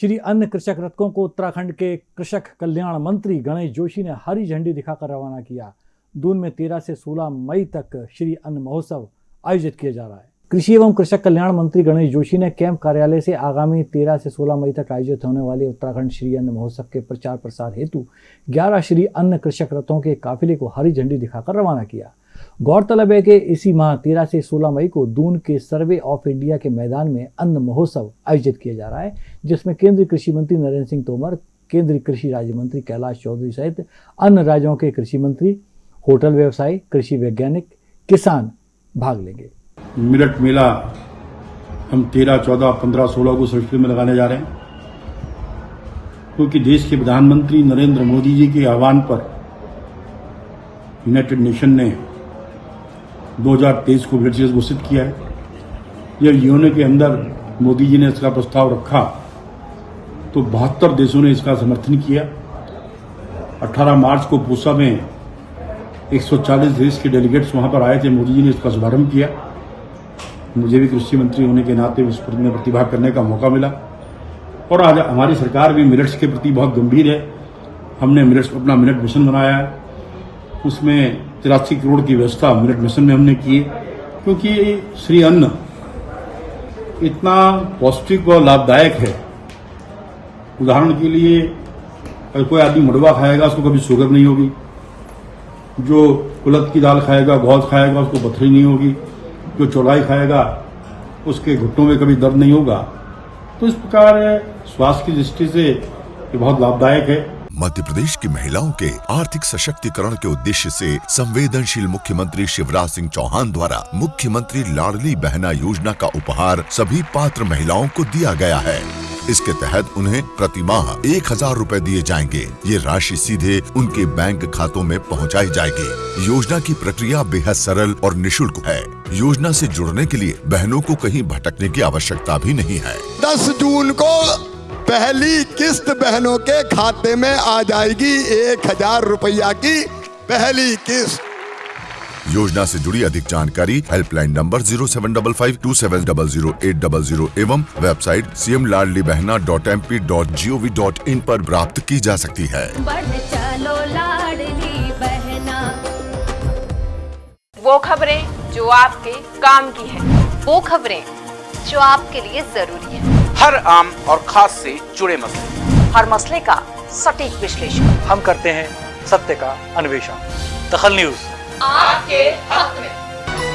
श्री अन्य कृषक रथकों को उत्तराखंड के कृषक कल्याण मंत्री गणेश जोशी ने हरी झंडी दिखाकर रवाना किया। दून में 13 से 16 मई तक श्री अन्न महोत्सव आयोजित किया जा रहा है। कृषि एवं कृषक कल्याण मंत्री गणेश जोशी ने कैंप कार्यालय से आगामी 13 से 16 मई तक आयोजित होने वाले उत्तराखंड श्री अन्न महोत्सव के प्रचार प्रसार हेतु 11 श्री अन्न कृषक रथों के काफिले को हरी झंडी दिखाकर रवाना किया। गौरतलब है कि इसी माह 13 से 16 मई को दून के सर्वे ऑफ़ इंडिया के मैदान में अन्न महोत्सव आयोजित किया जा रहा है, जिसमें केंद्रीय कृषि मंत्री नरेंद्र सिंह तोमर, केंद्रीय कृषि राज्य मंत्री कैलाश चौधरी सहित अन्य राज्यों के कृषि मंत्री, होटल व्यवसायी, कृषि वैज्ञानिक, किसान भाग लेंगे। मिलट मेला हम तेरह, चौदह, पंद्रह, सोलह को सृष्टि में लगाने जा रहे हैं। क्योंकि देश के प्रधानमंत्री नरेंद्र मोदी जी के आह्वान पर यूनाइटेड नेशन ने 2023 को ब्रिटिश घोषित किया है। यह यूएनओ के अंदर मोदी जी ने इसका प्रस्ताव रखा तो बहत्तर देशों ने इसका समर्थन किया। 18 मार्च को पूसा में 140 देश के डेलीगेट्स वहाँ पर आए थे, मोदी जी ने इसका शुभारंभ किया। मुझे भी कृषि मंत्री होने के नाते उस में प्रतिभाग करने का मौका मिला। और आज हमारी सरकार भी मिनट्स के प्रति बहुत गंभीर है। हमने मिनट्स अपना मिनट मिशन बनाया है। उसमें तिरासी करोड़ की व्यवस्था मिनट मिशन में हमने की है, क्योंकि श्री अन्न इतना पौष्टिक और लाभदायक है। उदाहरण के लिए अगर कोई आदमी मडवा खाएगा, उसको कभी शुगर नहीं होगी। जो कुलत की दाल खाएगा, बहुत खाएगा, उसको पथरी नहीं होगी। जो चौलाई खाएगा, उसके घुटनों में कभी दर्द नहीं होगा। तो इस प्रकार स्वास्थ्य की दृष्टि से ये बहुत लाभदायक है। मध्य प्रदेश की महिलाओं के आर्थिक सशक्तिकरण के उद्देश्य से संवेदनशील मुख्यमंत्री शिवराज सिंह चौहान द्वारा मुख्यमंत्री लाडली बहना योजना का उपहार सभी पात्र महिलाओं को दिया गया है। इसके तहत उन्हें प्रति माह एक हज़ार रूपए दिए जाएँगे। ये राशि सीधे उनके बैंक खातों में पहुंचाई जाएगी। योजना की प्रक्रिया बेहद सरल और निशुल्क है। योजना से जुड़ने के लिए बहनों को कहीं भटकने की आवश्यकता भी नहीं है। दस जून को पहली किस्त बहनों के खाते में आ जाएगी एक हज़ार रुपया की पहली किस्त। योजना से जुड़ी अधिक जानकारी helpline number zero seven double five two seven double zero eight double zero एवं website C M Ladli Bahna dot M P dot G O V dot in पर प्राप्त की जा सकती है। चलो लाडली बहना। वो खबरें जो आपके काम की है। वो खबरें जो आपके लिए ज़रूरी है। हर आम और खास से जुड़े मसले। हर मसले का सटीक विश्लेषण। हम करते हैं सत्य का अन्वेषण। दखल न्यूज़। आपके हक में।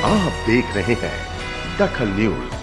आप देख रहे हैं दखल न्यूज़।